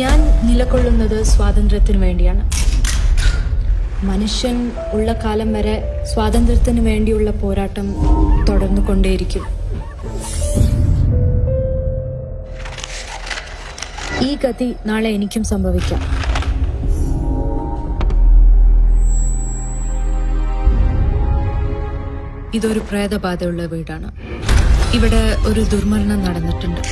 ഞാൻ നിലകൊള്ളുന്നത് സ്വാതന്ത്ര്യത്തിന് വേണ്ടിയാണ്. മനുഷ്യൻ ഉള്ള കാലം വരെ സ്വാതന്ത്ര്യത്തിന് വേണ്ടിയുള്ള പോരാട്ടം തുടർന്നു കൊണ്ടേയിരിക്കും ഈ ഗതി നാളെ എനിക്കും സംഭവിക്കാം. ഇതൊരു പ്രേതബാധയുള്ള വീടാണ്. ഇവിടെ ഒരു ദുർമരണം നടന്നിട്ടുണ്ട്.